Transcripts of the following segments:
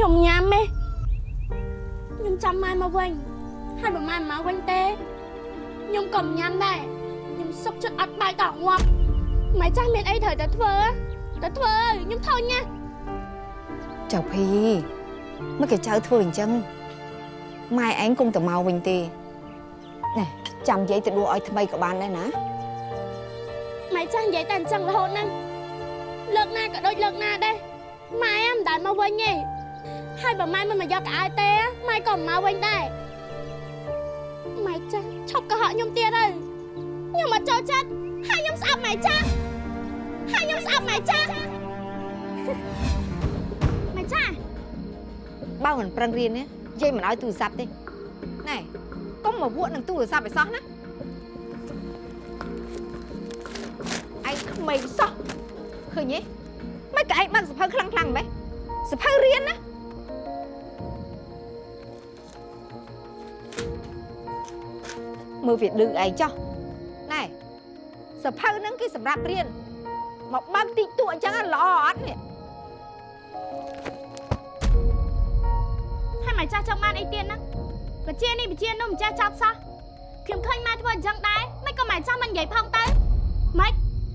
ខ្ញុំញ៉ាំទេខ្ញុំចាំម៉ែមកវិញហើយបើម៉ែមិនមកវិញទេខ្ញុំក៏មិនញ៉ាំដែរខ្ញុំសុកចិត្តអត់បាយតងាប់ម៉ែចាស់មានអីត្រូវតែធ្វើតែធ្វើខ្ញុំធុញណាចៅភីមកគេចៅធ្វើអញ្ចឹងម៉ែឯងគង់តែមកវិញទេណែចាំយាយទៅដួសឲ្យថ្មីក៏បានដែរណាម៉ែចាស់និយាយតែអញ្ចឹងរហូតហ្នឹងលើកណាក៏ដូចលើកណាដែរម៉ែមិនដែលមកវិញទេ ហើយបើម៉ែមិនមកយកកៅអៅទេម៉ែក៏មិនមកវិញដែរម៉ែចាស់ឈប់កុហកខ្ញុំទៀតហើយខ្ញុំអត់ចូលចិត្តហើយខ្ញុំស្អប់ម៉ែចាស់ហើយខ្ញុំស្អប់ម៉ែចាស់ម៉ែចាស់បើមិនប្រឹងរៀនទេយាយមិនឲ្យទូរស័ព្ទទេណែកុំមកវក់នឹងទូរស័ព្ទឲ្យសោះណាឯងក្មេងសោះឃើញទេមិនក៏ឯងបើកសភៅខ្លាំងខ្លាំងៗម៉េះសភៅរៀនណា មើលវាឌឺឯងចោះណែសភៅហ្នឹងគេសម្រាប់រៀនមកបើកទីតួអញ្ចឹងល្អអត់នេះហើយម៉ែចាស់ចង់បានអីទៀតហ្នឹងបជានេះបជានោះមិនចេះចាប់សោះខ្ញុំឃើញម៉ែធ្វើអញ្ចឹងដែរមិនក៏ម៉ែចាស់មិននិយាយផងទៅម៉េច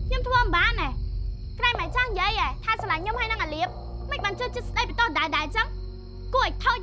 ខ្ញុំធ្វើមិនបានទេក្រែម៉ែចាស់និយាយហ៎ថាស្រឡាញ់ខ្ញុំហើយនឹងអាលៀបមិនបានចូលចិត្តស្ដីបន្តដែរដែរអញ្ចឹងគួរឲ្យធុញ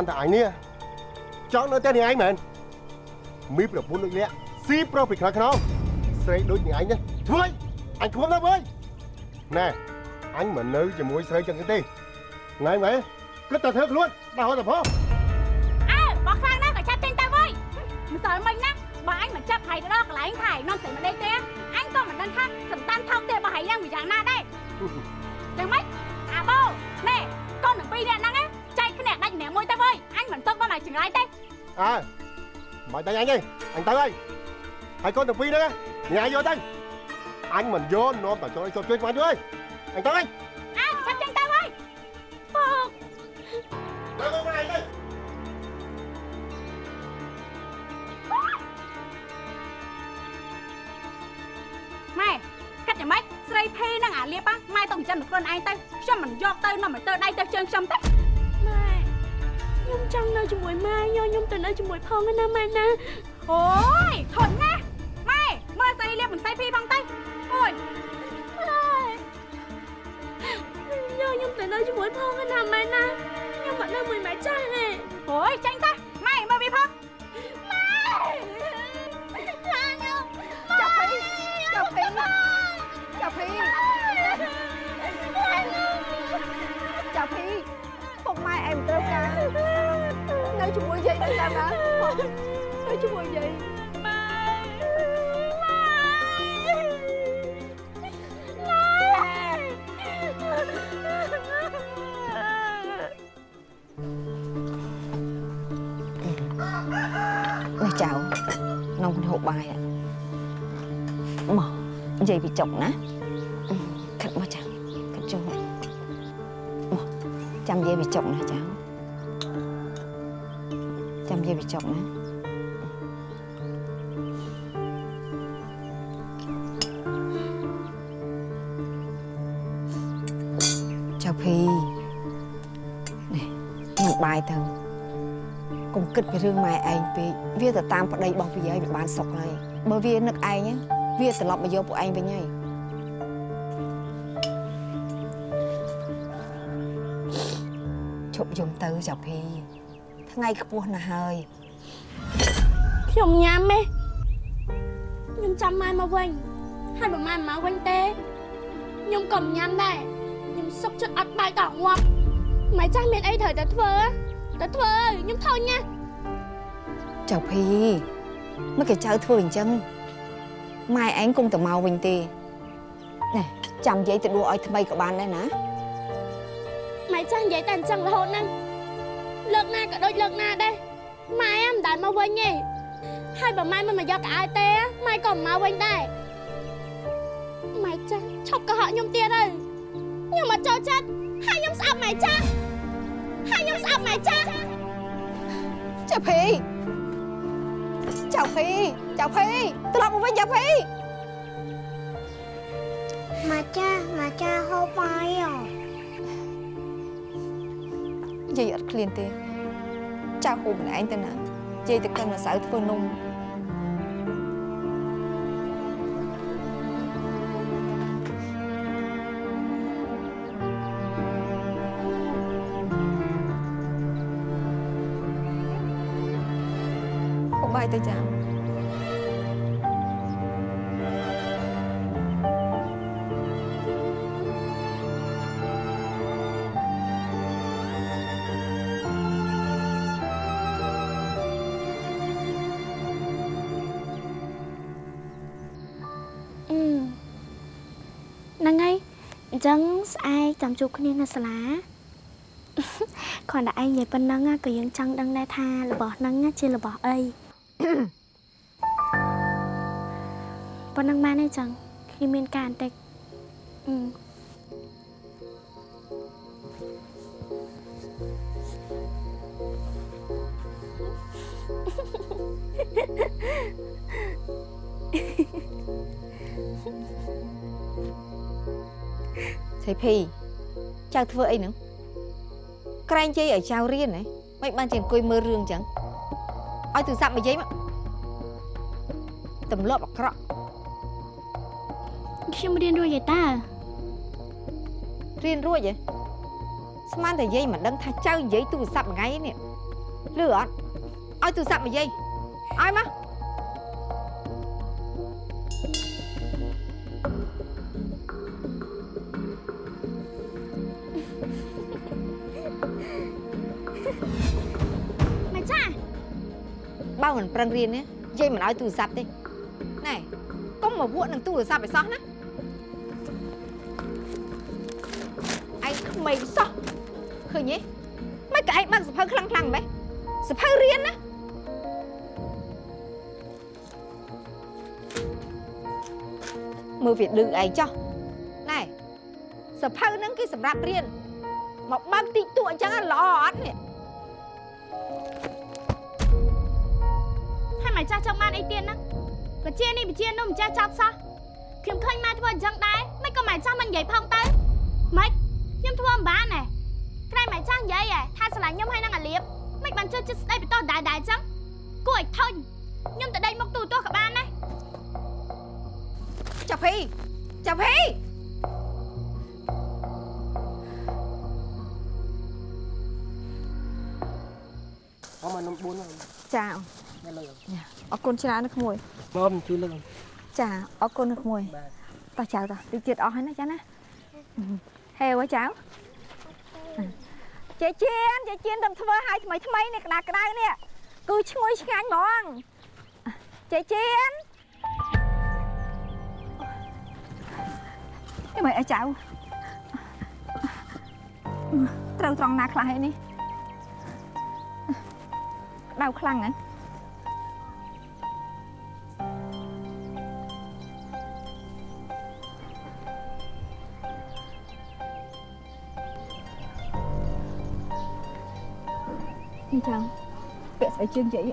នតែអញនេះចង់នៅតែនេះឯងមែនមីប្រពន្ធដូចនេះស៊ីប្រុសពីខ្នងខ្នងស្រីដូចនេះឯងណាធ្វើអីអញធំណាស់វើយណែអញមិននៅជាមួយស្រីចឹងទេថ្ងៃមែនគិតតែធ្វើខ្លួនដល់ហត់តែផងអើបោះខ្លាំងណាស់ក៏ឆាប់ចាញ់ទៅវើយមិនសល់មិញណាបើអញមិនចាប់ហៃទៅដល់កន្លែងថៃនាំស្រីមកដេកទេអញក៏មិនដឹងថាសំតានថោកទេរបស់ហៃយ៉ាងវាយ៉ាងណាដែរចឹងម៉េចអាបោណែកូនទាំងពីរនាក់ហ្នឹងចែកគ្នាដាច់ មួយទៅវិញអញមិនទុកបានឲ្យចង្រៃទេអើមិនដឹងអញទេអញទៅហើយហើយកូនទាំងពីរហ្នឹងញ៉ាយយកទៅអញមិនយកនាំតចូលចូលជួយបានយល់អញទៅហើយអញចាប់ចឹងទៅហើយពកទៅកូនឯងទៅម៉ែកាត់យ៉ាងម៉េចស្រីភីនឹងអាលៀបម៉ែទៅចិញ្ចឹមខ្លួនឯងទៅខ្ញុំមិនយកទៅនាំឲ្យទៅដៃទៅជើងខ្ញុំទេ ញុំចង់នៅជាមួយម៉ែយកខ្ញុំទៅនៅជាមួយផងណាម៉ែណាអូយធន់ណាស់ម៉ែមើលស្រីលៀបមិនស្រីភីផងទៅអូយម៉ែយកខ្ញុំទៅនៅជាមួយផងណាម៉ែណាខ្ញុំមិននៅមួយម៉ែចាស់ទេអូយចាញ់ទៅម៉ែមើលវាផងម៉ែចាញ់ខ្ញុំចាប់ភីចាប់ភីចាប់ភីចាប់ភីពុកម៉ែឯងមិនត្រូវការនៅ ជាមួយយាយនៅតាមណាបងនៅជាមួយយាយម៉ែម៉ែនេះចៅនំហូបបាយ ạ មកនិយាយពីចុកណាខិតមកចាំខិតចូ ចាំនិយាយពីចុកណាចៅចាំនិយាយពីចុកណាចៅភីនេះញ៉ាំបាយទៅកុំគិតពីរឿងម៉ែឯងពេកវាទៅតាមប្តីរបស់វាឲ្យវាបានសុខហើយបើវានឹកឯងណាវាត្រឡប់មកយកពួកឯងវិញហើយជប់យំទៅចៅភីថ្ងៃខ្ពស់ណាស់ហើយ ខ្ញុំញ៉ាំទេខ្ញុំចាំម៉ែមកវិញហើយបើម៉ែមិនមកវិញទេខ្ញុំក៏មិនញ៉ាំដែរខ្ញុំសុកចិត្តអត់បាយតងាប់ម៉ែចាស់មានអីត្រូវតែធ្វើតែធ្វើខ្ញុំធុញណាស់ចៅភីមកគេចៅធ្វើអញ្ចឹងម៉ែឯងគង់តែមកវិញទេណែចាំយាយទៅដួសឲ្យថ្មីក៏បានដែរណាម៉ែចាស់និយាយតែអញ្ចឹងរហូតហ្នឹងលើកណាក៏ដូចលើកណាដែរម៉ែមិនដែលមកវិញទេ ហើយបើម៉ែមិនមកយកកៅអៅទេម៉ែក៏មិនមកវិញដែរម៉ែចាស់ឈប់កុហកខ្ញុំទៀតទៅខ្ញុំមកចូលចិត្តហើយខ្ញុំស្អប់ម៉ែចាស់ហើយខ្ញុំស្អប់ម៉ែចាស់ចៅភីចៅភីចៅភីត្រឡប់មកវិញចៅភី mà cha mà cha hô bay à យាយអត់ឃ្លានទេចៅហូបម្នាក់ឯងទៅណាយាយទៅកិនម្សៅធ្វើនំ ទៅចាំអឺហ្នឹងហើយអញ្ចឹងស្អែកចាំជួបគ្នានៅសាលាគ្រាន់តែឯងនិយាយប៉ុណ្ណឹងណាក៏យើងចង់ដឹងដែរថារបស់ហ្នឹងណាជារបស់អី ប៉ុណ្ណឹងបានទេចឹងគ្នាមានការបន្តិចអឺសៃភីចៅធ្វើអីហ្នឹងក្រែងយាយឲ្យចៅរៀនហ៎មិនបានជាអង្គុយមើលរឿងអញ្ចឹងឲ្យទូរស័ព្ទមកយាយមកទម្លាប់អាក្រក់ ខ្ញុំរៀនរួចហើយតារៀនរួចហ៎ស្មានតែយាយមិនដឹងថាចៅនិយាយទូរស័ព្ទមួយថ្ងៃនេះលឺអត់ឲ្យទូរស័ព្ទមកយាយឲ្យមកម៉ែចាស់បើមិនប្រឹងរៀនណាយាយមិនឲ្យទូរស័ព្ទទេណែកុំមកវក់នឹងទូរស័ព្ទឲ្យសោះណា មេងសោះឃើញទេមិនក៏ឯងបានសភៅខ្លាំងខ្លាំងៗម៉េះសភៅរៀនណាមើលវាឌឺឯងចោះណែសភៅហ្នឹងគេសម្រាប់រៀនមកបើកទីតួអញ្ចឹងល្អអត់នេះហើយម៉ែចាស់ចង់បានអីទៀតហ្នឹងបជានេះបជានោះមិនចេះចាប់សោះខ្ញុំឃើញម៉ែធ្វើអញ្ចឹងដែរមិនក៏ម៉ែចាស់មិននិយាយផងទៅម៉េចខ្ញុំ ធ្វើមិនបានណែក្រែងម៉ែចាស់និយាយហ៎ថាស្រឡាញ់ខ្ញុំហើយនឹងអាលៀបមិនបានជួយចិត្តស្ដីបន្តដែរដែរអញ្ចឹងគួរឲ្យធុញខ្ញុំទៅដេញមកទូទាស់ក៏បានដែរចាប់ភីចាប់ភីអមមកនំ4ហ្នឹងចាដល់លើអរគុណច្រើនណាស់ក្មួយមកជួយលើចាអរគុណណាស់ក្មួយបាទតោះចៅតោះតិចទៀតអស់ហើយណាចាណា ហេវចៅចេជៀនចេជៀនទៅធ្វើឲ្យថ្មីថ្មីនេះក្តារក្តៅនេះគឺឈ្ងុយឆ្ងាញ់ហ្មងចេជៀនអីមិនអីចៅត្រូវត្រង់ណាខ្លះឯនេះក្តៅខ្លាំងហ្នឹង នេះចាំពាក់ស្បែកជើងយាយ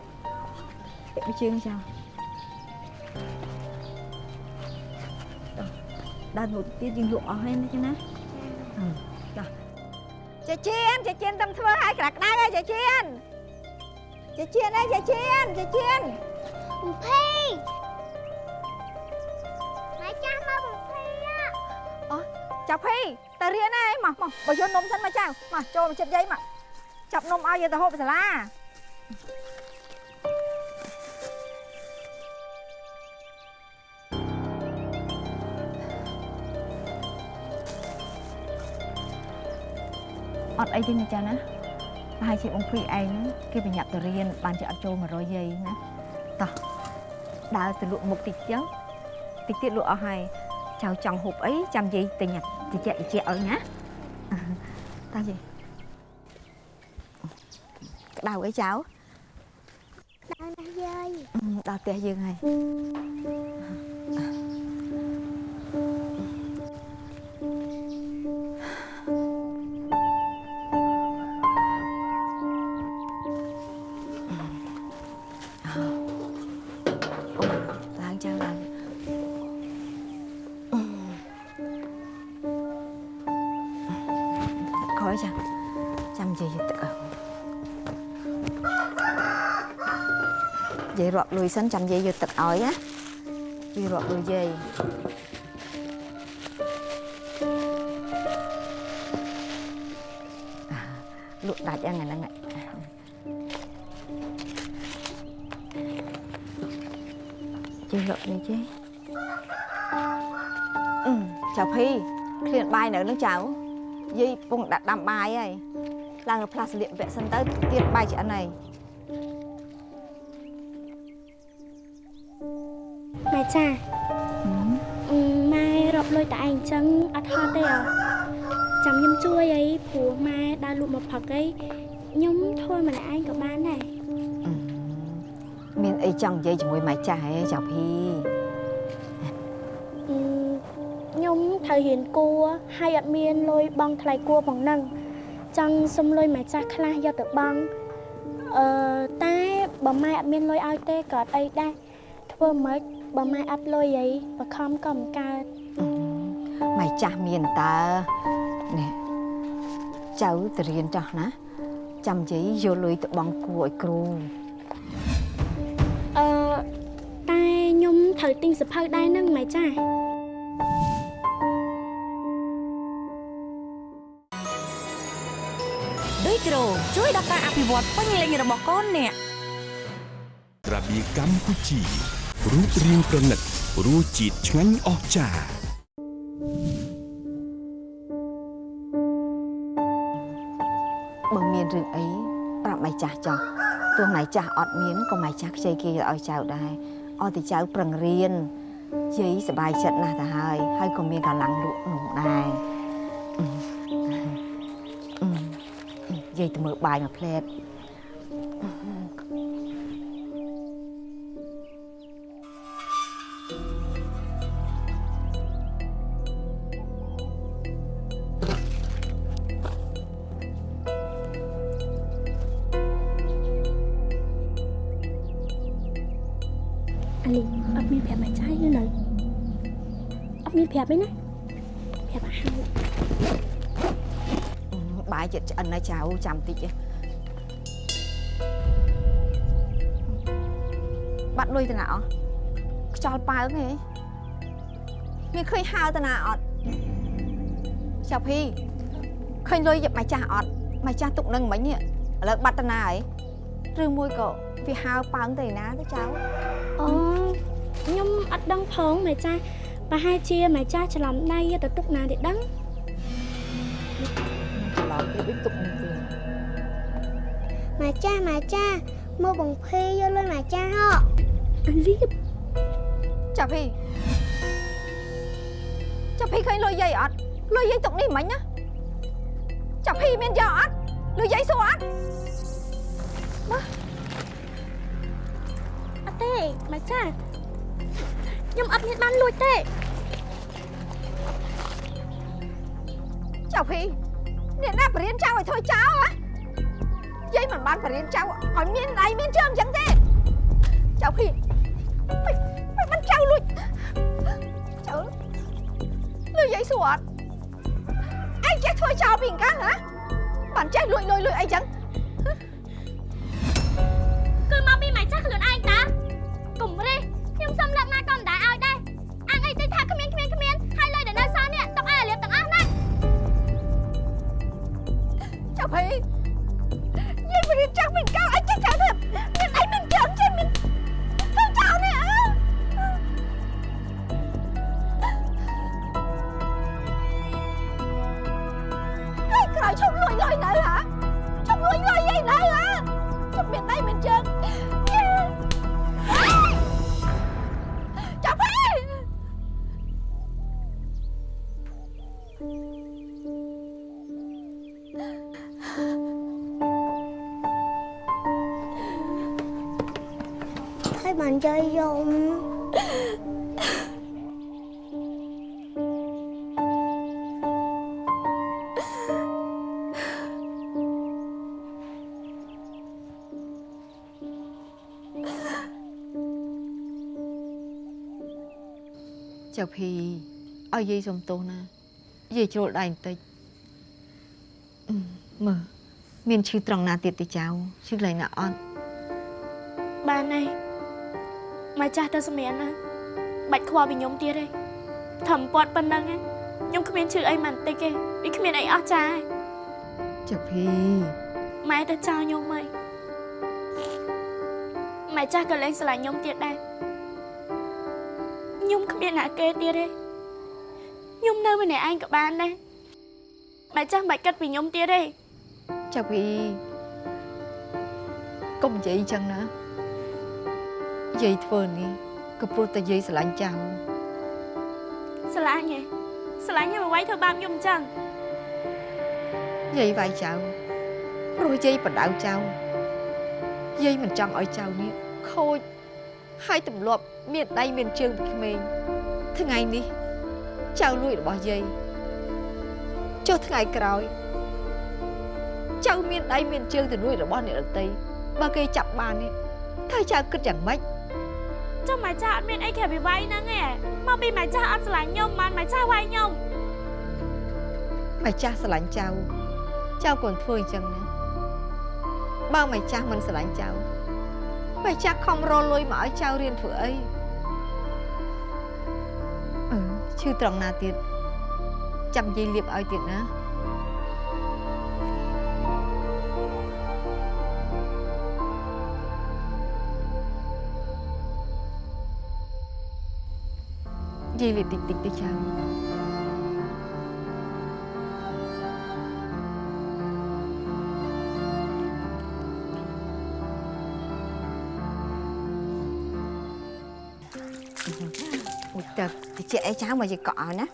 ពាក់ស្បែកជើងចាំដល់នោះទៀតយើងលក់អស់ហើយណាចាណាចាចេជៀនចេជៀនតាមធ្វើឲ្យក្រាក់ក្តៅហើយចេជៀនចេជៀនអើយចេជៀនចេជៀនបំភីម៉ែចាស់មកបំភីអាចាប់ភីទៅរៀនហើយមកមកបើយកនំសិនមកចៅមកចូលមកចិត្តយាយមក ចាប់នំឲ្យយកទៅហូបសាលាអត់អីទេណាចាណាប្រហែលជាបងភីឯងហ្នឹងគេប្រញាប់ទៅរៀនបានជាអត់ចូល100យាយណាតោះដើរទៅលក់មុខតិចចឹងតិចទៀតលក់អស់ហើយចៅចង់ហូបអីចាំយាយទិញតិចតិចឲ្យណាតាយាយ ក្តៅអីចៅ Đau nè dơi អឺដល់ផ្ទះ លុយសិនចាំយាយយកទឹកឲ្យណាយាយរាប់លុយយាយអាលក់ដាច់យ៉ាងហ្នឹងឯងយាយរាប់លុយយាយអឺចៅភីឃ្លានបាយនៅនឹងចៅយាយពងដាក់ដាំបាយហើយឡើងទៅផ្លាស់ស្លៀកពាក់សិនទៅទៀតបាយឆ្អិនហើយ ម៉ែចាអឺម៉ែរាប់លុយតែឯងអញ្ចឹងអត់ហត់ទេអ្ហ៎ចាំខ្ញុំជួយអីព្រោះម៉ែដើរលក់មកផឹកអីខ្ញុំធ្វើម្នាក់ឯងក៏បានដែរអឺមានអីចង់និយាយជាមួយម៉ែចាស់ហ៎ចៅភីអឺខ្ញុំត្រូវរៀនគួរហើយអត់មានលុយបង់ថ្លៃគួរផងហ្នឹងចង់សុំលុយម៉ែចាស់ខ្លះយកទៅបង់អឺតែបើម៉ែអត់មានលុយឲ្យទេក៏អត់អីដែរធ្វើម៉េច បើម៉ែអត់លុយអីបខំក៏មិនកើតអឺម៉ែចាស់មានតើនេះចៅទៅរៀនចោះណា ចាំនិយាយយកលុយទៅបង់គួរឲ្យគ្រូអឺតែខ្ញុំត្រូវទិញសភៅដែរហ្នឹងម៉ែចាស់ដូចក្រូជួយដល់ការអភិវឌ្ឍពេញលេញរបស់កូនអ្នករបៀកម្ពុជា រូបរាងប្រណិតរសជាតិឆ្ងាញ់អស្ចារ្យបើមានរឿងអីប្រាប់ម៉ែចាស់ចោះទោះម៉ែចាស់អត់មានក៏ម៉ែចាស់ខ្ចីគេឲ្យចៅដែរឲ្យតែចៅប្រឹងរៀនយាយសប្បាយចិត្តណាស់ទៅហើយហើយក៏មានកម្លាំងលក់នំដែរអឺអឺយាយទៅមើលបាយមួយផ្លែត លុយទៅណាអស់ខ្យល់ប៉ើងហេមានឃើញហើទៅណាអត់ចៅភីឃើញលុយយកម៉ែចាស់អត់ម៉ែចាស់ទុកនឹងមិញនេះឥឡូវបាត់ទៅណាហើយឬមួយក៏វាហើប៉ើងទៅឯណាទៅចៅអូខ្ញុំអត់ដឹងផងម៉ែចាស់ប្រហែលជាម៉ែចាស់ច្រឡំដៃយកទៅទុកណាទេដឹងច្រឡំទៀតដូចទុកនឹងវិញ Mà cha mà cha Mua bằng phi vô lên mà cha ho អា លីចាប់ភីចាប់ភីឃើញលុយយាយអត់លុយយាយទុកនេះមិញណាចាប់ភីមានយកអត់លុយយាយសួរអត់អត់ទេម៉ែចាស់ខ្ញុំអត់មានបានលួចទេចៅភីអ្នកណាបរៀនចៅឲ្យធ្វើចៅហ៎យាយមិនបានបរៀនចៅឲ្យមានដៃមានជើងអញ្ចឹងទេចៅភី មិនមិនបានចៅលួចចៅលុយយាយសួរអត់ឯងចេះធ្វើចៅពីអង្កាំងហ៎បានចេះលួចលុយលុយអីចឹង បានចៃយំចៅភីឲ្យយាយសុំទោសណាយាយជ្រុលដៃបន្តិចអឺមើលមានឈឺត្រង់ណាទៀតទេចៅឈឺកន្លែងណាអត់បានហើយ មកចាស់ទៅសម្រានណាបាច់ខ្វល់ពីខ្ញុំទៀតទេធំពាត់ប៉ុណ្ណឹងឯងខ្ញុំគ្មានឈឺអីមិនតិចទេវាគ្មានអីអស់ចាឯងចៅភីម៉ែទៅចោលខ្ញុំហើយម៉ែចាស់ក៏លែងស្រឡាញ់ខ្ញុំទៀតដែរខ្ញុំគ្មានអ្នកគេទៀតទេខ្ញុំនៅម្នាក់ឯងក៏បានដែរម៉ែចាស់មិនបាច់គិតពីខ្ញុំទៀតទេចៅភីកុំនិយាយអញ្ចឹងណា យាយធ្វើនេះក៏ព្រោះតែយាយស្រឡាញ់ចៅស្រឡាញ់ឯងស្រឡាញ់ខ្ញុំអ្វីធ្វើបាបខ្ញុំអញ្ចឹងយាយវាយចៅព្រោះយាយបដៅចៅយាយមិនចង់ឲ្យចៅនេះខូចហើយទម្លាប់មានដៃមានជើងពីក្មេងថ្ងៃនេះចៅលួចរបស់យាយចុះថ្ងៃក្រោយចៅមានដៃមានជើងទៅលួចរបស់អ្នកដទៃបើគេចាប់បាននេះតើចៅគិតយ៉ាងម៉េច ចុះម៉ែចាស់អត់មានអីក្រៅពីវាយហ្នឹងឯងមកពីម៉ែចាស់អត់ស្រឡាញ់ខ្ញុំបានម៉ែចាស់វាយខ្ញុំម្ចាស់ស្រឡាញ់ចៅចៅកូនធ្វើអញ្ចឹងណាបើម្ចាស់មិនស្រឡាញ់ចៅម្ចាស់ខំរលុយមកឲ្យចៅរៀនធ្វើអីអឺឈឺត្រង់ណាទៀតចាំយាយលាបឲ្យទៀតណា យាយលាបតិចតិចទៅចៅមួយទឹកតិចអីចៅមកយាយកក់ឲ្យណា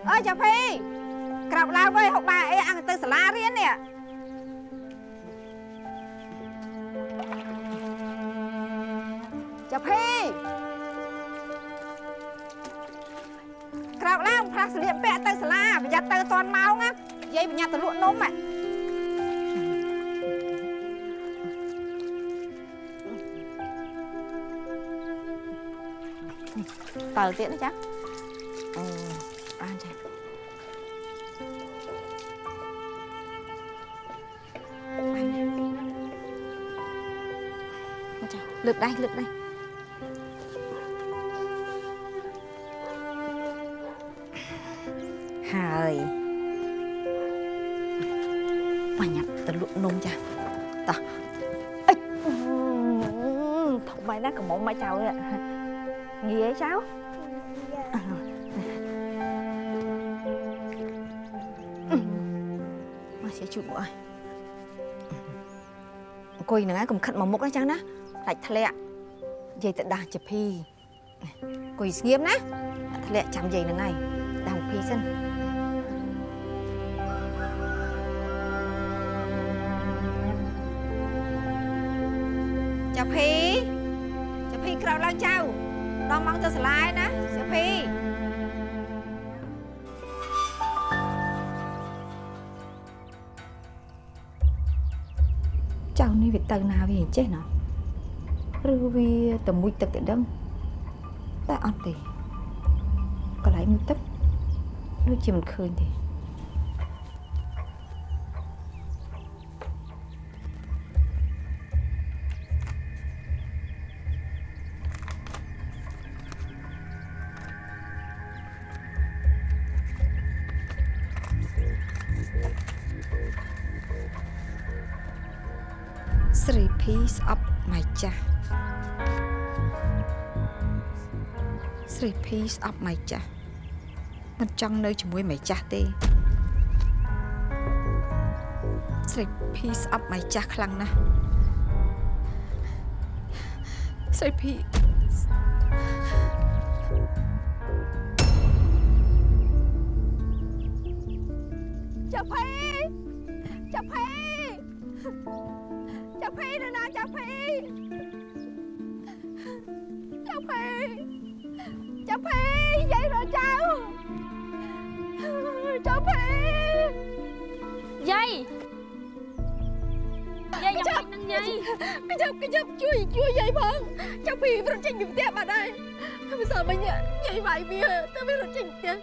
អឺអូយកក់អស់ចៃចៅចេអីចៅចៅភីអើយចៅភីក្រោកឡើងវិញហុកបាយអីអង្គទៅសាលារៀននេះចៅភីក្រោកឡើងផ្លាស់ស្លៀកពាក់ទៅសាលាប្រយ័ត្នទៅអត់ទាន់ម៉ោងណាយាយប្រញាប់ទៅលក់នំហ៎តើទៀតណាចាអូ បានចាបានណាមកចាលើកដៃលើកដៃ យហ្នឹងហើយកុំខិតមកមុខណាចឹងណាដាច់ធ្លាក់និយាយទៅដាស់ជាភីអង្គុយស្ងៀមណាធ្លាក់ចាំនិយាយហ្នឹងហើយដាស់ភីសិនចាភីចាភីក្រោកឡើងចៅដល់ម៉ោងទៅសាលាហើយណាចាភី នេះវាទៅណាវាអញ្ចេះណាឬវាទៅមួយទឹកទៅដឹងតែអត់ទេកន្លែងមួយទឹកដូចជាមិនឃើញទេ ចាស់ស្រីភីស្អប់ម៉ៃចាស់មិនចង់នៅជាមួយម៉ៃចាស់ទេស្រីភីស្អប់ម៉ៃចាស់ខ្លាំងណាស់ស្រីភីចាភីចាភី ចាភីយាយយាយយ៉ាងម៉េចហ្នឹងយាយកញ្ចប់កញ្ចប់ជួយជួយយាយផងចាភីរត់ចេញពីផ្ទះបាត់ហើយមិនសល់មិញយាយវាយវាទៅវារត់ចេញពីផ្ទះ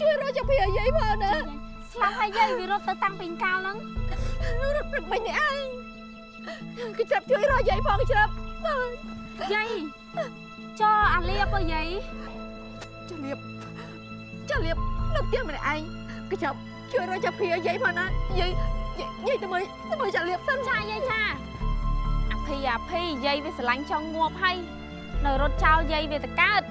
ជួយរកចាភីឲ្យយាយផងណាស្លាប់ហើយយាយវារត់ទៅតាំងពីកាលហ្នឹងរត់ព្រឹកមិញនេះឯងកញ្ចប់ជួយរកយាយផងច្រាប់យាយចោអាលៀបអើយាយចាលៀបចាលៀបនៅផ្ទះម្នាក់ឯង កញ្ចប់ជួយរកចាភីឲ្យយាយផងណាយាយយាយយាយទៅមើលទៅមើលចាលៀបសិនឆាយាយឆាអាភីអាភីយាយវាស្រឡាញ់ចង់ងាប់ហើយនៅរត់ចោលយាយវាទៅកើត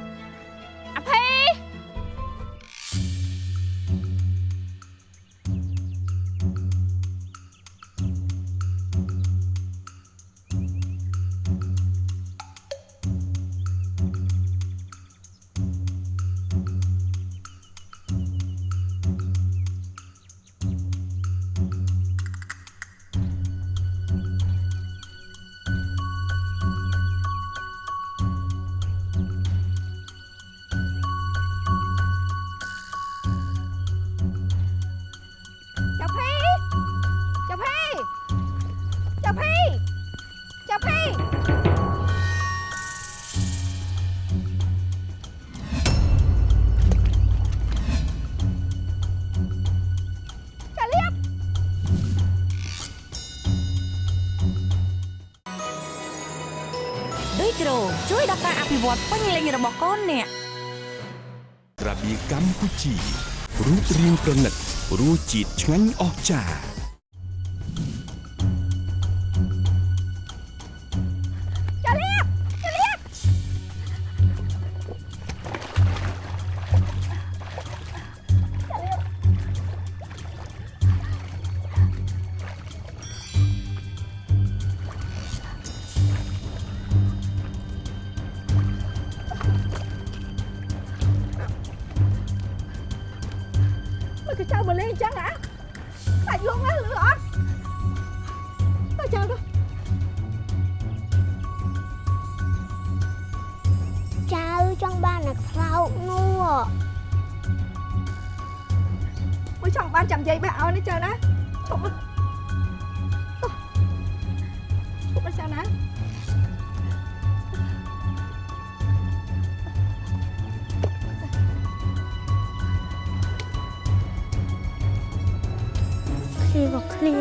ចាភីចាលៀបដូចគ្រូជួយដល់ការអភិវឌ្ឍពេញលេញរបស់កូនអ្នកក្រាបៀកម្ពុជារូបរាងប្រណិតរសជាតិឆ្ងាញ់អស្ចារ្យ ឃ្លៀបឃ្លៀ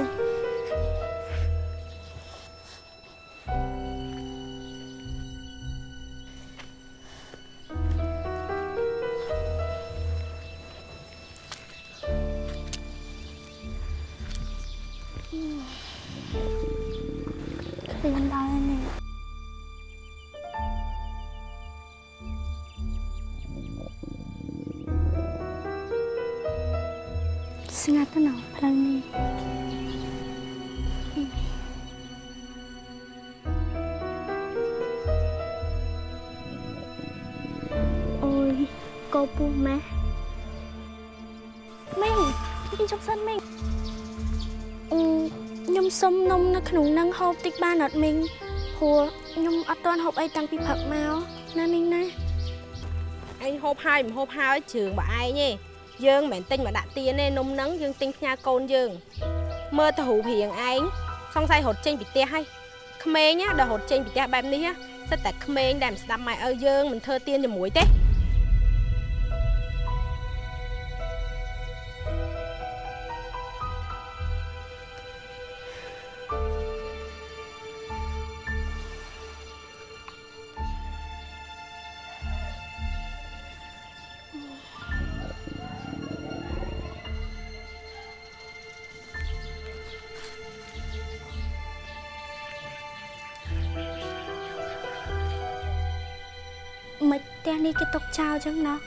ពុះម៉ែមីងមីងជប់សិនមីងអឺខ្ញុំសុំនំនៅក្នុងនឹងហូបតិចបានអត់មីងព្រោះខ្ញុំអត់ទាន់ហូបអីតាំងពីព្រឹកមកណាមីងណាឯងហូបហើយមិនហូបហើយជើងបើឯងទេយើងមិនមែនទិញមកដាក់ទៀនទេនំហ្នឹងយើងទិញផ្ញើកូនយើងមើលទៅរូបរាងឯងសង្ស័យរត់ចេញពីផ្ទះហើយក្មេងណាដែលរត់ចេញពីផ្ទះបែបនេះណាសិតតែក្មេងដែលមិនស្ដាប់ម៉ែឪយើងមិនធ្វើទៀនជាមួយទេ ni cái tóc trao chứ nó.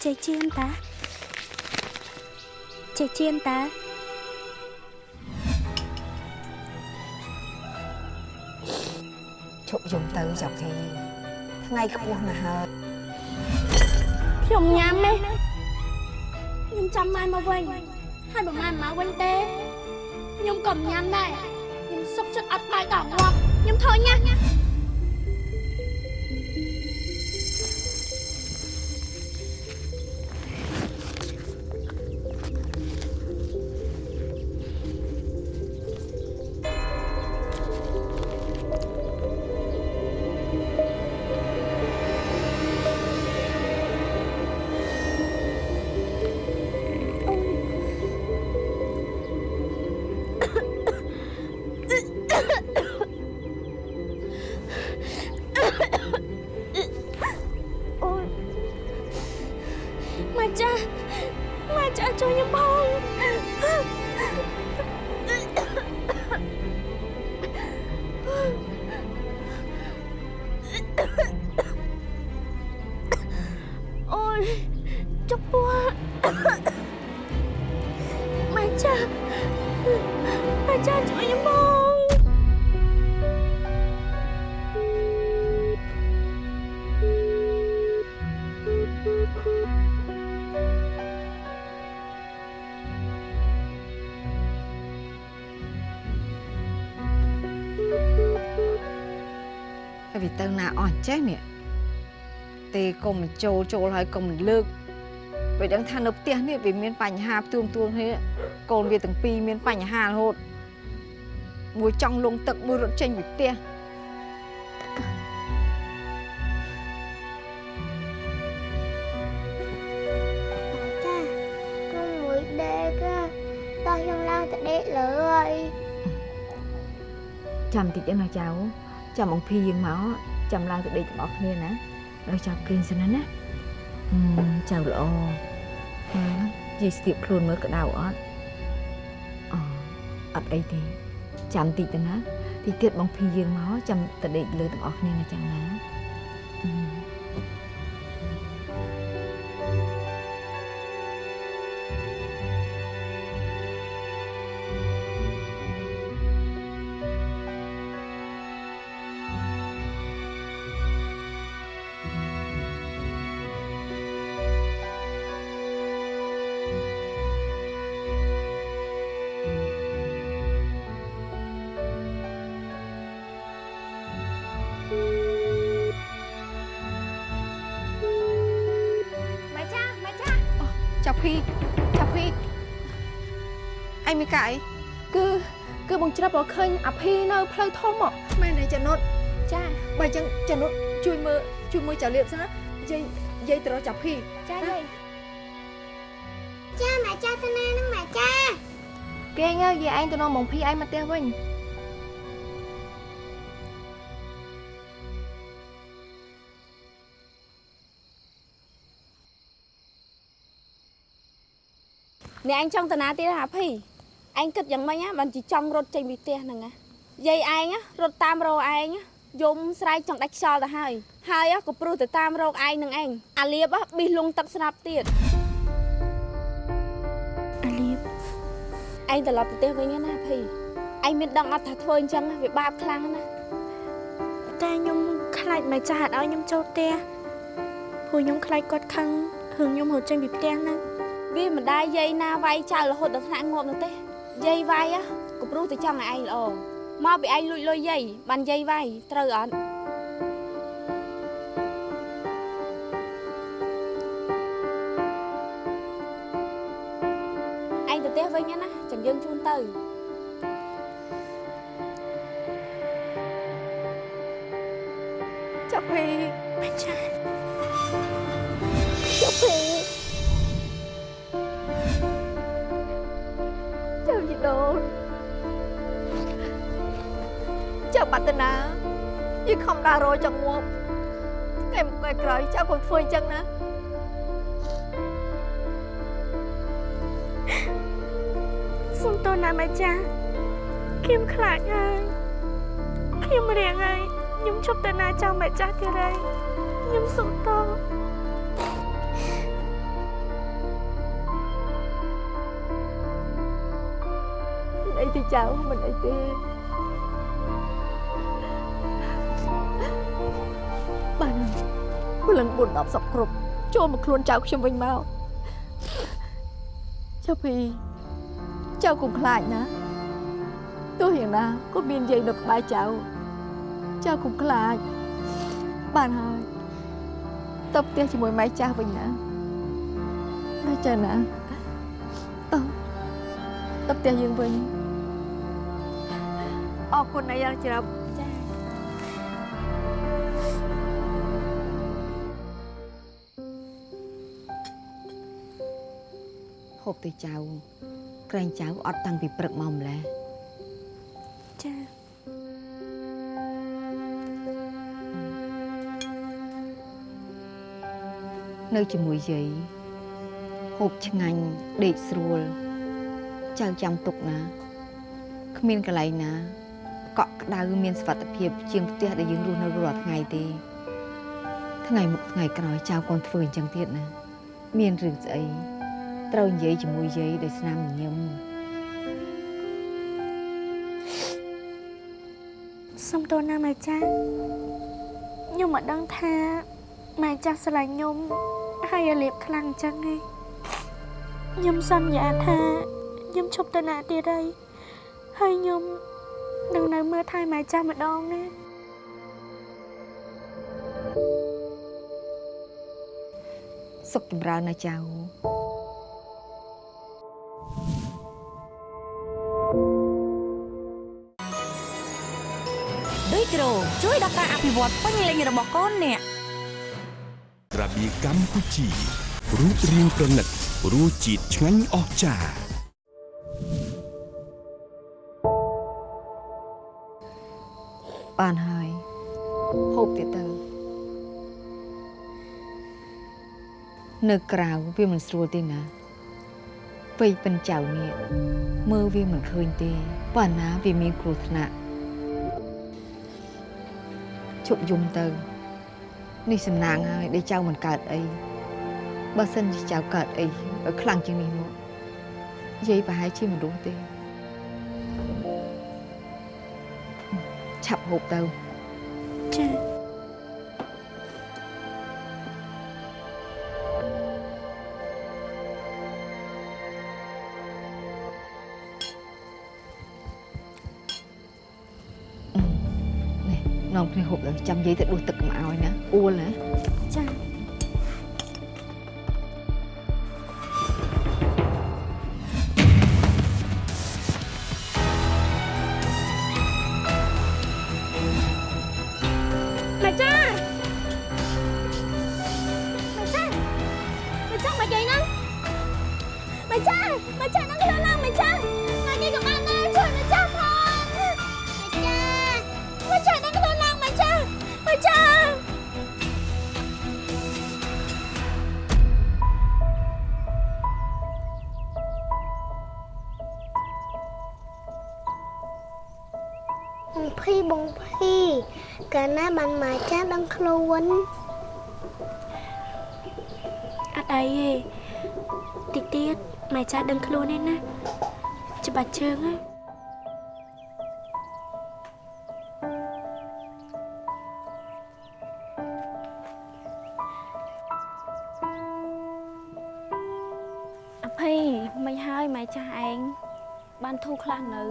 Chị chiên ta. Chị chiên ta. យំទៅចៅភីថ្ងៃខ្ពស់ណាស់ហើយខ្ញុំញ៉ាំទេខ្ញុំចាំម៉ែមកវិញហើយបើម៉ែមិនមកវិញទេខ្ញុំក៏មិនញ៉ាំដែរខ្ញុំសុខចិត្តអត់បាយដល់ងាប់ខ្ញុំធ្វើញ៉ាំ ហើយវាទៅណាអស់ចេះនេះទេកុំបញ្ចូលចូលហើយកុំលើកវាដឹងថានៅផ្ទះនេះវាមានបញ្ហាផ្ទួងទួងគ្នាកូនវាទាំងពីរមានបញ្ហារហូតមួយចង់លងទឹកមួយរត់ចេញពីផ្ទះចាកុំមួយដេកតោះខ្ញុំឡើងទៅដេកលើហើយចាំតិ ចទេណាចៅចាំអង្គភីយើងមកចាំឡើងទៅដេកទាំងអស់គ្នាណាដល់ចាប់គេងសិនណាណាអឺចៅល្អហើយនិយាយស្ទាបខ្លួនមើលក្តៅអត់អូអត់អីទេចាំតិចទៅណាតិចទៀតបងភីយើងមកចាំទៅដេកលើទាំងអស់គ្នាណាចឹងណា កឃើញអាភីនៅផ្លូវធំមកមែនទេចានុតចាបើអញ្ចឹងចានុតជួយមើលជួយមើលចាលៀបសិនណាយាយយាយទៅរកចាប់ភីចាយាយចាម៉ែចាទៅណាហ្នឹងម៉ែចាគេងហើយយាយឯងទៅនាំបងភីឯងមកផ្ទះវិញអ្នកឯងចង់តាណាទៀតហ่าភី ឯងគិតយ៉ាងម៉េចហ៎បានជាចង់រត់ចេញពីផ្ទះហ្នឹងណាយាយឯងណារត់តាមរកឯងណាយំស្រែកចង់ដាច់ខ្យល់ទៅហើយហើយក៏ព្រោះទៅតាមរកឯងនឹងឯងអាលៀបហ៎ប៊ីសលងទឹកស្រាប់ទៀតអាលៀបឯងត្រឡប់ទៅផ្ទះវិញណាភីឯងមានដឹងអត់ថាធ្វើអញ្ចឹងវាបាបខ្លាំងណាស់តែខ្ញុំខ្លាចម៉ែចាស់អត់ឲ្យខ្ញុំចូលផ្ទះព្រោះខ្ញុំខ្លាចគាត់ខឹងរឿងខ្ញុំរត់ចេញពីផ្ទះហ្នឹងវាមិនដែរយាយណាវាយចោលរហូតដល់ថ្នាក់ងាប់នោះទេ យាយវាយហ៎ក៏ព្រោះតែចង់ឲ្យឯងល្អមកពីឯងលួចលុយយាយបានយាយវាយត្រូវអត់ឯងទៅផ្ទះវិញណាចាំយើងជូនទៅចាប់ភីម៉ែចាស់ចា ប្រាថ្នាយីខំដាស់រយចង្ងប់ថ្ងៃមុខថ្ងៃក្រោយចៅកុំធ្វើអញ្ចឹងណាសុំទោសណាម៉ែចាខ្ញុំខ្លាចហើយខ្ញុំរៀងហើយខ្ញុំជប់ទៅណាចៅម៉ែចាស់ទៀតហើយខ្ញុំសុំទោសអីទេចៅមិនអីទេ លឹង4 10សពគ្រប់ចូលមកខ្លួនចៅខ្ញុំវិញមកចៅភីចៅកុំខ្លាចណាទោះយ៉ាងណាក៏មានយាយនៅក្បែរចៅចៅកុំខ្លាចបានហើយទៅផ្ទះជាមួយម៉ែចាស់វិញណាណាចាណាតោះទៅផ្ទះយើងវិញអរគុណណាស់យ៉ាងច្រើន បទៅចៅក្រែងចៅអត់តាំងពីព្រឹកមកម្ល៉េះចានៅជាមួយយាយហូបឆ្ងាញ់ដេកស្រួលចៅចាំទុកណាគ្មានកន្លែងណាកក់ក្ដៅមានសុវត្ថិភាពជាងផ្ទះដែលយើងរស់នៅរាល់ថ្ងៃទេថ្ងៃមុខថ្ងៃក្រោយចៅកូនធ្វើអញ្ចឹងទៀតណា មានរឿងស្អី ត្រូវនិយាយជាមួយយាយដោយស្នាមញញឹមសុំទោសណាម៉ែចាស់ខ្ញុំមិនដឹងថាម៉ែចាស់ស្រឡាញ់ខ្ញុំហើយឲ្យលៀបខ្លាំងអញ្ចឹងឯងខ្ញុំសន្យាថាខ្ញុំឈប់ទៅណាទៀតហើយហើយខ្ញុំនឹងនៅមើលថែម៉ែចាស់ម្ដងណាសុខចម្រើនណាចៅដូច ដល់ការអភិវឌ្ឍពេញលេញរបស់កូនអ្នកក្រាបៀកម្ពុជារូបរាងប្រណិតរសជាតិឆ្ងាញ់អស្ចារ្យបានហើយហូបទៀតទៅនៅក្រៅវាមិនស្រួលទេណាពេកប៉ិនចៅនេះមើលវាមិនឃើញទេប៉ុន្តែវាមានគ្រោះថ្នាក់ ជប់យំទៅនេះសំណាងហើយដែលចៅមិនកើតអីបើសិនជាចៅកើតអីឲ្យខ្លាំងជាងនេះមកយាយប្រហែលជាមិនរស់ទេឆាប់ហូបទៅ គ្នាហូបទៅចាំយាយទៅដួសទឹកកុំឲ្យណាអួលណាចា ទេតិចទៀតម៉ែចាស់ដឹងខ្លួនឯណាច្បាស់ជើងណាអភ័យមិនហើយម៉ែចាស់ឯងបានធូរខ្លះនៅ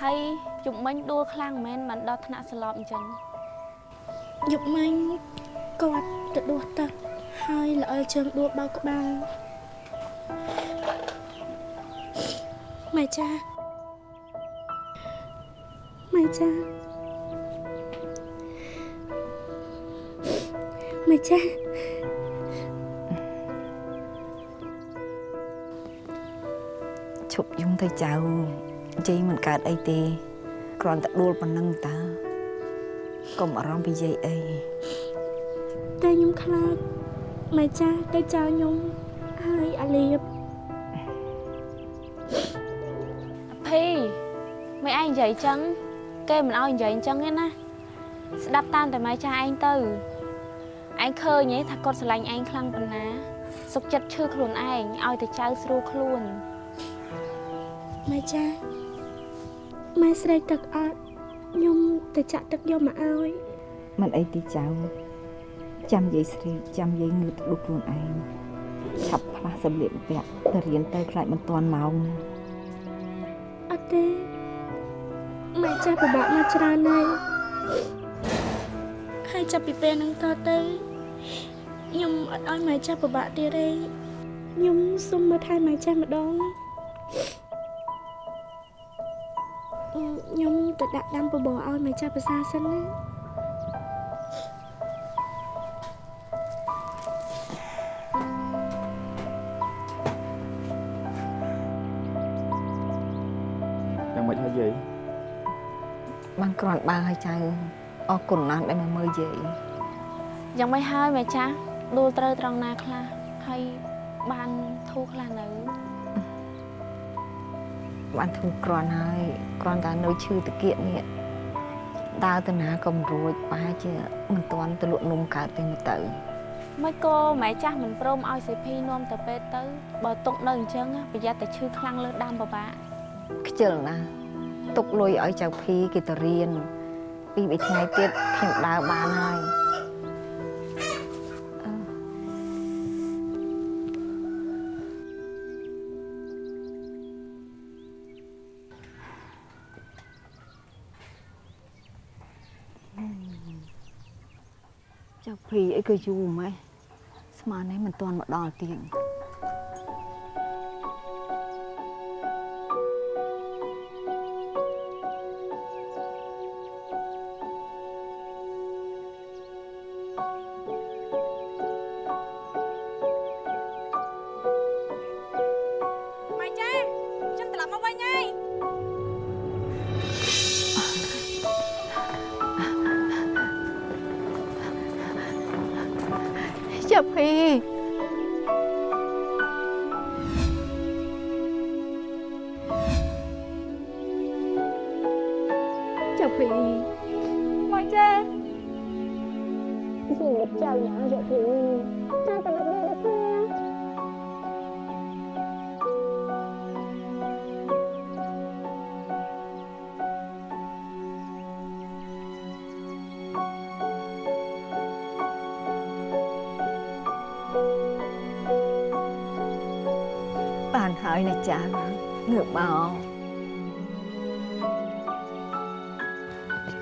ហើយជុំមិញដួលខ្លាំងមែនមិនដល់ថ្នាក់ស្លាប់អញ្ចឹងយប់មិញគាត់ទៅដួសទឹកហើយល្អិលជើងដួសបោកក្បាល ម៉ែចាម៉ែចាម៉ែចាឈប់យំទៅចៅយាយមិនកើតអីទេគ្រាន់តែដួលប៉ុណ្ណឹងតើកុំអារម្មណ៍ពីយាយអីតែខ្ញុំខ្លាចម៉ែចាទៅចោលខ្ញុំហើយអាលៀប នឯងនិយាយអញ្ចឹងគេមិនឲ្យនិយាយអញ្ចឹងទេណាស្ដាប់តាមតែម៉ែចាស់ឯងទៅឯងឃើញទេថាគាត់ស្រឡាញ់ឯងខ្លាំងប៉ុណ្ណា សុខចិត្តឈឺខ្លួនឯងឲ្យតែចៅស្រួលខ្លួនម៉ែចាម៉ែស្រេកទឹកអត់ខ្ញុំទៅចាក់ទឹកយកមកឲ្យមិនអីទីចៅចាំយាយស្រីចាំយាយងើបទៅដុសខ្លួនឯងឆាប់ផ្លាស់សម្លៀកបំពាក់ទៅរៀនទៅខ្លាចមិនទាន់ម៉ោងណាអត់ទេ ម៉ែចាស់ពិបាកមកច្រើនហើយហើយចាប់ពីពេលហ្នឹងតទៅខ្ញុំអត់ឲ្យម៉ែចាស់ពិបាកទៀតទេខ្ញុំសុំមើលថែម៉ែចាស់ម្ដងខ្ញុំទៅដាក់ដាំបបរឲ្យម៉ែចាស់ភាសាសិនណា គ្រាន់បើហើយចៅអរគុណណាស់ដែលមកមើលយាយយ៉ាងម៉េចហើយម៉ែចាស់ដួលត្រូវត្រង់ណាខ្លះហើយបានធូរខ្លះនៅបានធូរគ្រាន់ហើយគ្រាន់តែនៅឈឺតាគៀកនេះដើរទៅណាក៏មិនរួចប្រហែលជាមិនទាន់ទៅលក់នំកើតទេមើលទៅមិនក៏ម៉ែចាស់មិនព្រមឲ្យសេភីនាំទៅពេទ្យទៅបើទុកនៅអញ្ចឹងប្រយ័ត្នតែឈឺខ្លាំងលើដើមពិបាកខ្ជិលណាស់ ទុកលុយឲ្យចៅភីគេទៅរៀនពីរបីថ្ងៃទៀតខ្ញុំដើរបានហើយអឺចៅភីអីក៏យូរម៉េះស្មាននេះមិនទាន់មកដល់ទៀត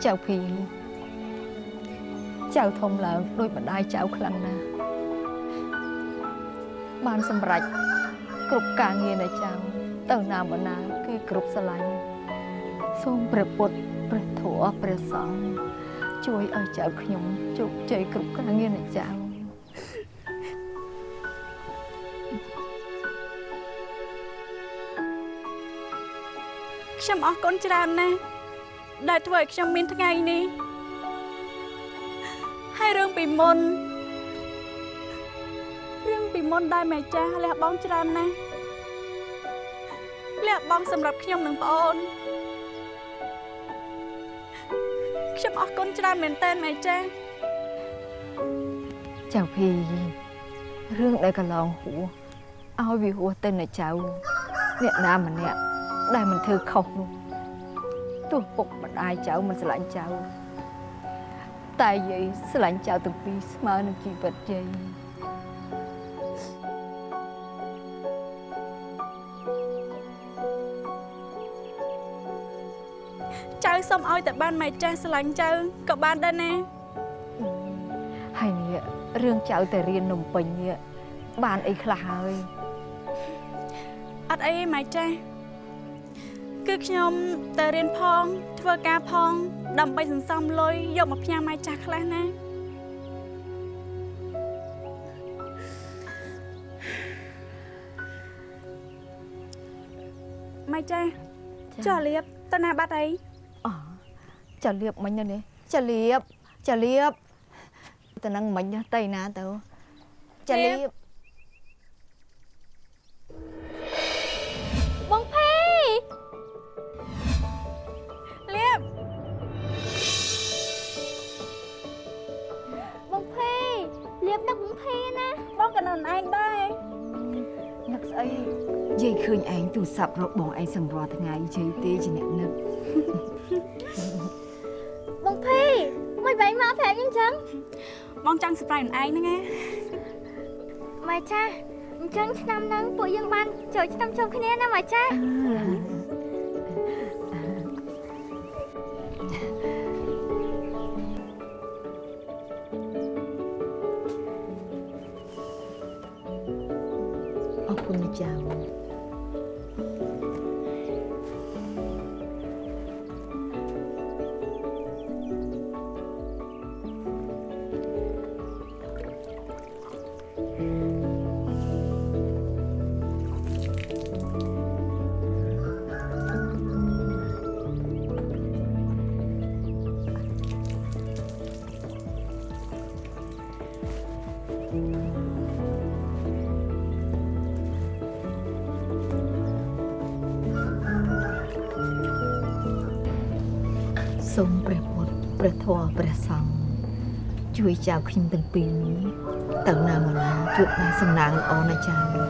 ចៅភីចៅធំឡើងដូចម្ដាយចៅខ្លាំងណាស់បានសម្រេចគ្រប់ការងារនៃចៅទៅណាមកណាគេគ្រប់ស្រឡាញ់សូមព្រះពុទ្ធព្រះធម៌ព្រះសង្ឃជួយឲ្យចៅខ្ញុំជោគជ័យគ្រប់ការងារនៃចៅខ្ញុំអរគុណច្រើនណាស់ ដែលធ្វើឲ្យខ្ញុំមានថ្ងៃនេះហើយរឿងពីមុនរឿងពីមុនដែលម៉ែចាស់លះបង់ច្រើនណាស់លះបង់សម្រាប់ខ្ញុំនិងប្អូនខ្ញុំអរគុណច្រើនមែនតើម៉ែចាស់ចៅភីរឿងដែលកន្លងហួសឲ្យវាហួសទៅណាចៅអ្នកណាម្នាក់ដែលមិនធ្វើខុសនោះ ទោះពុកម្ដាយចៅមិនស្រឡាញ់ចៅតែយាយស្រឡាញ់ចៅទាំងពីរស្មើនឹងជីវិតយាយចៅសុំឲ្យតែបានម៉ែចាស់ស្រឡាញ់ចៅក៏បានដែរណាហើយនេះរឿងចៅទៅរៀននំពេញនេះបានអីខ្លះហើយអត់អីទេម៉ែចាស់ គឺខ្ញុំទៅរៀនផង ធ្វើការផង ដើម្បីសន្សំលុយយកមកផ្ញើម៉ែចាស់ខ្លះណាម៉ែចាស់ចុះលៀបទៅណាបាត់អីអចាលៀបមិញទៅនេះចាលៀបចាលៀបទៅនឹងមិញទៅណាទៅចាលៀប លៀបនឹកបងភីណាបងក៏នៅឯងដែរនឹកស្អីយាយឃើញឯងទូរស័ព្ទរកបងឯងសឹងរាល់ថ្ងៃជ័យទេជាអ្នកនឹកបងភីមិនបែងមកប្រាប់ខ្ញុំចឹងបងចង់ surprise ខ្លួនឯងហ្នឹងណាម៉ែចាអញ្ចឹងឆ្នាំហ្នឹងពួកយើងបានចូលឆ្នាំជុំគ្នាណាម៉ែចា ជួយចៅខ្ញុំទាំងពីរនេះទៅណាមកណាជួបតែសំណាងល្អណាចៅ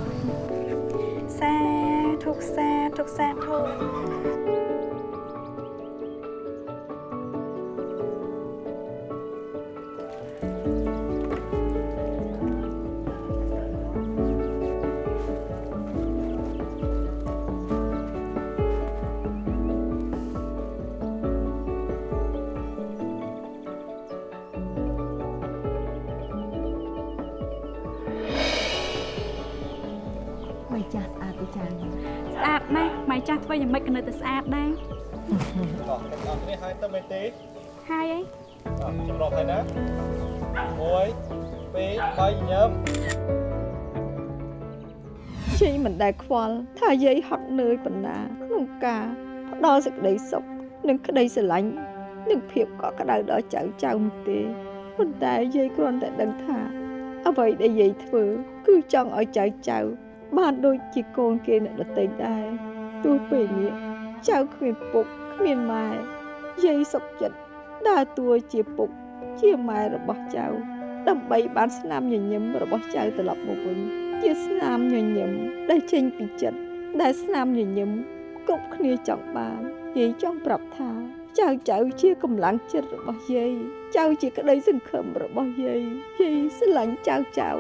1 2 3ញឹមជ័យមិនដែលខ្វល់ថាយាយហត់នឿយបណ្ណាក្នុងការផ្ដល់សេចក្តីសុខនិងក្តីស្រឡាញ់និងភាពកក់ក្ដៅដល់ចៅចៅនោះទេប៉ុន្តែយាយគ្រាន់តែដឹងថា អ្វីដែលយាយធ្វើ គឺចង់ឲ្យចៅចៅ បានដូចជាកូនគេអ្នកដទៃដែរទោះពេលនេះចៅគ្មានពុកគ្មានម៉ែយាយសុខចិត្តដើរតួជាពុក ជាម៉ែរបស់ចៅដើម្បីបានស្នាមញញឹមរបស់ចៅត្រឡប់មកវិញជាស្នាមញញឹមដែលចេញពីចិត្តដែលស្នាមញញឹមគ្រប់គ្នាចង់បានយាយចង់ប្រាប់ថា ចៅចៅជាកម្លាំងចិត្តរបស់យាយចៅជាក្តីសង្ឃឹមរបស់យាយយាយស្រឡាញ់ចៅចៅ